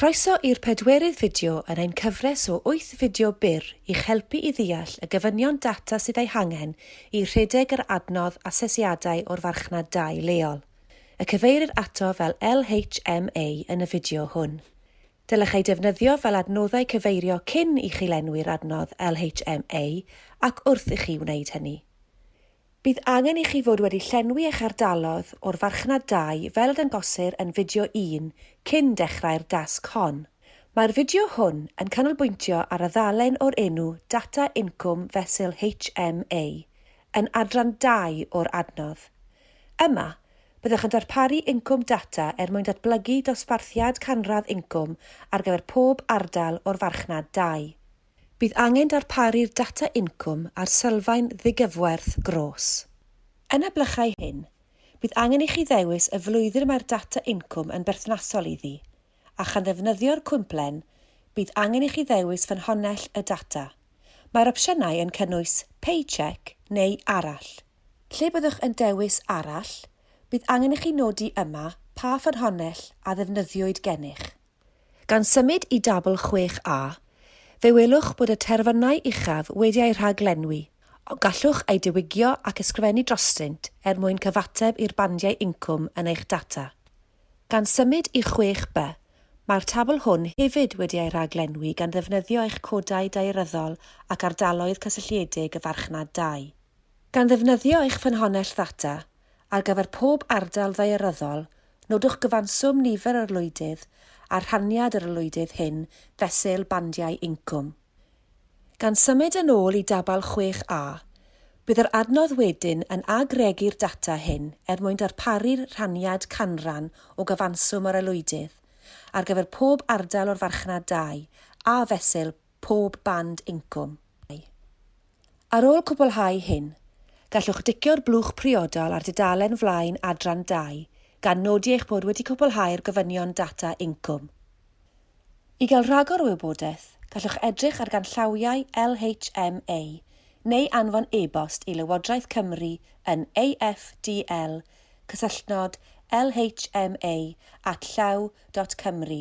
Croeso i'r pedwerydd fideo yn ein cyfres o 8 fideo byr i'ch helpu i ddeall y gyfynion data sydd ei hangen i rhedeg yr adnodd asesiadau o'r farchnad 2 leol. Y cyfeirir ato fel LHMA yn y fideo hwn. Dylech ei defnyddio fel adnoddau cyfeirio cyn i chi lenwi'r adnodd LHMA ac wrth i chi wneud hynny. Bydd angen i chi fod wedi llenwi eich ardalodd o'r farchnad 2 fel y dangosir yn fideo 1 cyn dechrau'r dasg hon. Mae'r fideo hwn yn canolbwyntio ar y ddalen o'r enw Data Income Fesul HMA yn adran 2 o'r adnodd. Yma, byddwch yn darparu incwm data er mwyn datblygu dosbarthiad canradd incwm ar gyfer pob ardal o'r farchnad 2 bydd angen darparu'r data incwm a'r sylfaen ddigyfwerth gros. Yn eblychau hyn, bydd angen i chi ddewis y flwyddyn mae'r data incwm yn berthnasol iddi, a chan ddefnyddio'r cwmplen, bydd angen i chi ddewis ffynhonnell y data. Mae'r opsiynau yn cynnwys paycheck neu arall. Lle byddwch yn dewis arall, bydd angen i chi nodi yma pa ffynhonnell a ddefnyddiwyd gennych. Gan symud i dabl 6a, fe welwch bod y terfynau uchaf wedi eu rhaglenwi, o gallwch eu diwygio ac ysgrifennu drostynt er mwyn cyfateb i'r bandiau incwm yn eich data. Gan symud i 6B, mae'r tabl hwn hefyd wedi ei rhaglenwi gan ddefnyddio eich codau daearyddol ac ardaloedd cysylltiedig y farchnad 2. Gan ddefnyddio eich ffynhonnell ddata, ar gyfer pob ardal ddaearyddol, nodwch gyfanswm nifer o'r lwydydd a rhaniad yr olwydydd hyn fesul bandiau incwm. Gan symud yn ôl i dabal 6a, bydd yr adnodd wedyn yn agregu'r data hyn er mwyn darparu'r rhaniad canran o gyfanswm yr olwydydd ar gyfer pob ardal o'r farchnad 2 a fesul pob band incwm. Ar ôl cwblhau hyn, gallwch dicio'r blwch priodol ar dudalen flaen adran 2 gan nodi eich bod wedi cwblhau'r gofynion data incwm. I gael rhagor o wybodaeth, gallwch edrych ar ganllawiau LHMA neu anfon e-bost i Lywodraeth Cymru yn afdl cysylltnod lhma at llaw.cymru